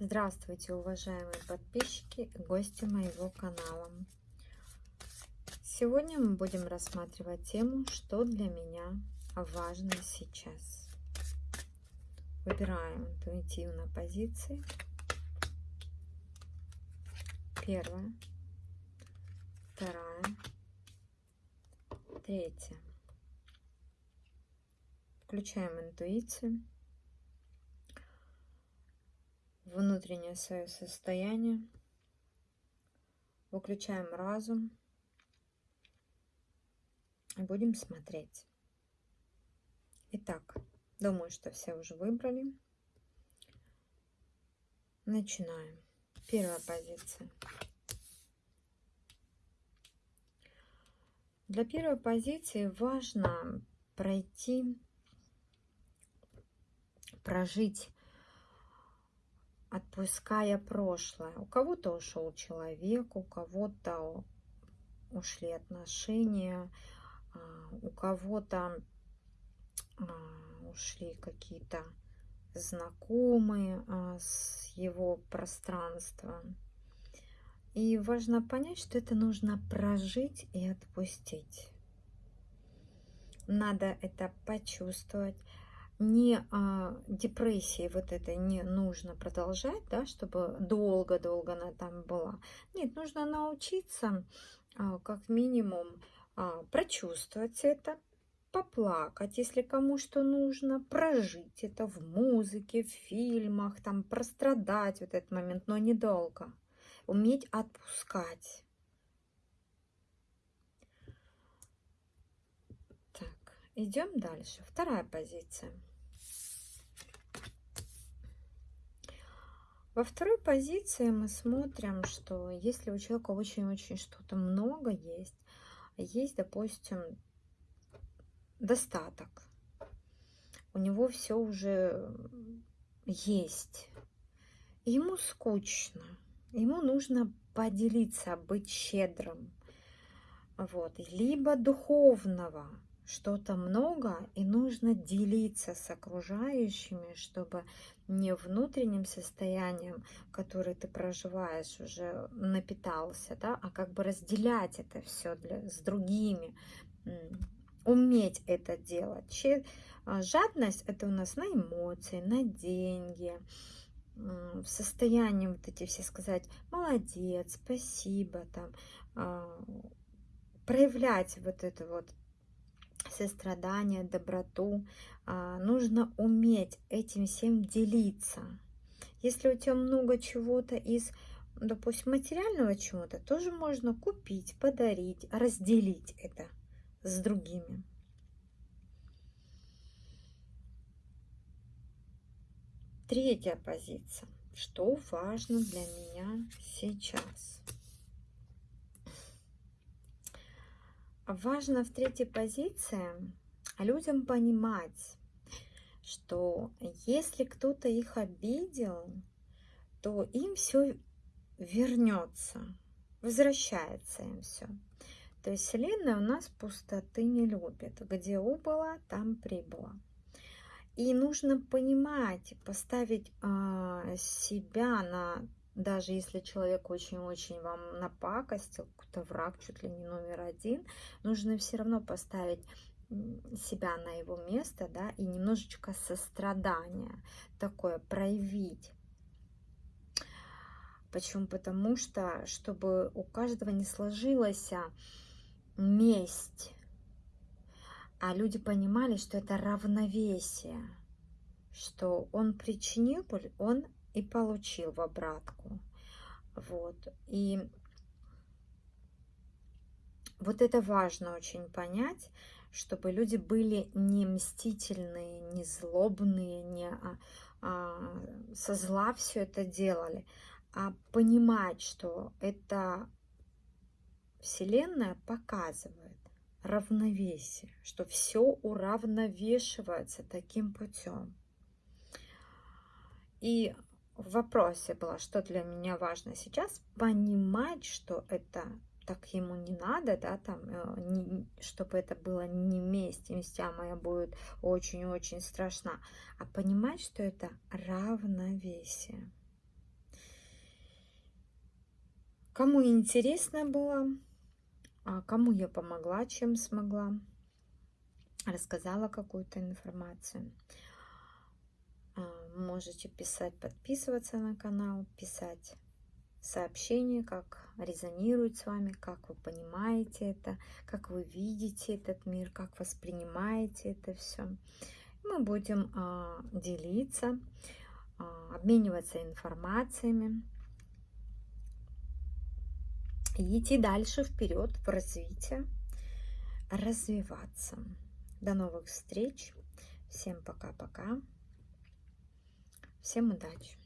Здравствуйте, уважаемые подписчики и гости моего канала. Сегодня мы будем рассматривать тему, что для меня важно сейчас. Выбираем интуитивно позиции. Первая, вторая, третья. Включаем интуицию внутреннее свое состояние, выключаем разум и будем смотреть. Итак, думаю, что все уже выбрали. Начинаем. Первая позиция. Для первой позиции важно пройти, прожить отпуская прошлое. У кого-то ушел человек, у кого-то ушли отношения, а, у кого-то а, ушли какие-то знакомые а, с его пространства. И важно понять, что это нужно прожить и отпустить. Надо это почувствовать, не а, депрессии вот это не нужно продолжать, да, чтобы долго-долго она там была. Нет, нужно научиться а, как минимум а, прочувствовать это, поплакать, если кому что нужно, прожить это в музыке, в фильмах, там прострадать вот этот момент, но недолго. Уметь отпускать. Так, идем дальше. Вторая позиция. Во второй позиции мы смотрим, что если у человека очень-очень что-то много есть, есть, допустим, достаток, у него все уже есть, ему скучно, ему нужно поделиться, быть щедрым, вот, либо духовного, что-то много, и нужно делиться с окружающими, чтобы не внутренним состоянием, который ты проживаешь, уже напитался, да, а как бы разделять это все для, с другими, уметь это делать. А, жадность это у нас на эмоции, на деньги, в состоянии вот эти все сказать молодец, спасибо, там, а, проявлять вот это вот сострадание, доброту. А, нужно уметь этим всем делиться. Если у тебя много чего-то из, допустим, материального чего-то, тоже можно купить, подарить, разделить это с другими. Третья позиция. Что важно для меня сейчас? Важно в третьей позиции людям понимать, что если кто-то их обидел, то им все вернется, возвращается им все. То есть Вселенная у нас пустоты не любит. Где убыла, там прибыла. И нужно понимать, поставить э, себя на даже если человек очень-очень вам напакостил, какой-то враг чуть ли не номер один, нужно все равно поставить себя на его место, да, и немножечко сострадания такое проявить. Почему? Потому что, чтобы у каждого не сложилась месть, а люди понимали, что это равновесие, что он причинил боль, он и получил в обратку. Вот. И вот это важно очень понять, чтобы люди были не мстительные, не злобные, не а, а, со зла все это делали, а понимать, что это Вселенная показывает равновесие, что все уравновешивается таким путем. И в вопросе было, что для меня важно сейчас, понимать, что это так ему не надо, да, там, э, не, чтобы это было не месть, мстя моя будет очень-очень страшна, а понимать, что это равновесие. Кому интересно было, а кому я помогла, чем смогла, рассказала какую-то информацию. Можете писать, подписываться на канал, писать сообщения, как резонирует с вами, как вы понимаете это, как вы видите этот мир, как воспринимаете это все. Мы будем а, делиться, а, обмениваться информациями и идти дальше вперед в развитие, развиваться. До новых встреч. Всем пока-пока. Всем удачи!